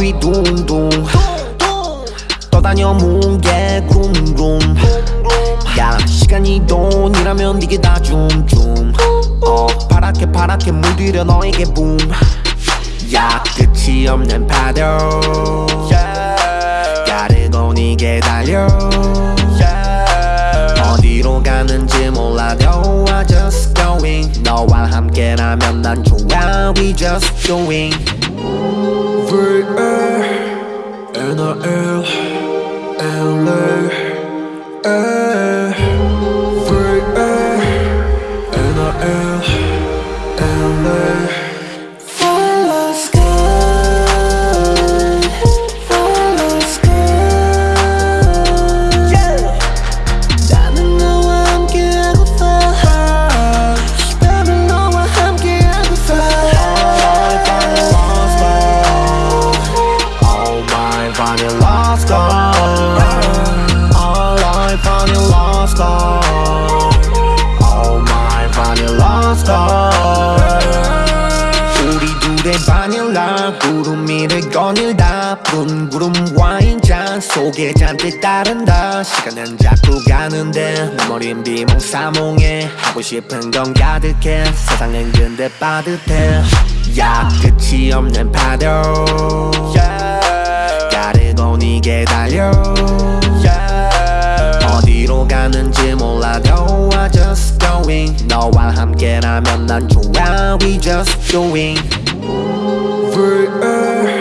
위 너가 위 둥둥. 떠다녀 뭉게 쿵쿵. 야 시간이 돈이라면 이게 다 줌줌. 어 파랗게 파랗게 물들여 너에게 붐야 끝이 없는 파도. 가르고 니게 달려. 어디로 가는지 몰라도 I just going. 너와 함께라면 난 좋아 now we just going. V-A-N-A-L-L-A 속에 잔뜩 따른다. 시간은 자꾸 가는데 내 머린 비몽사몽해. 하고 싶은 건 가득해. 세상은 근데 빠듯해. 야 끝이 없는 파도. 가르고 니게 달려. 어디로 가는지 몰라도 I just going. 너와 함께라면 난 좋아. We just doing. NRL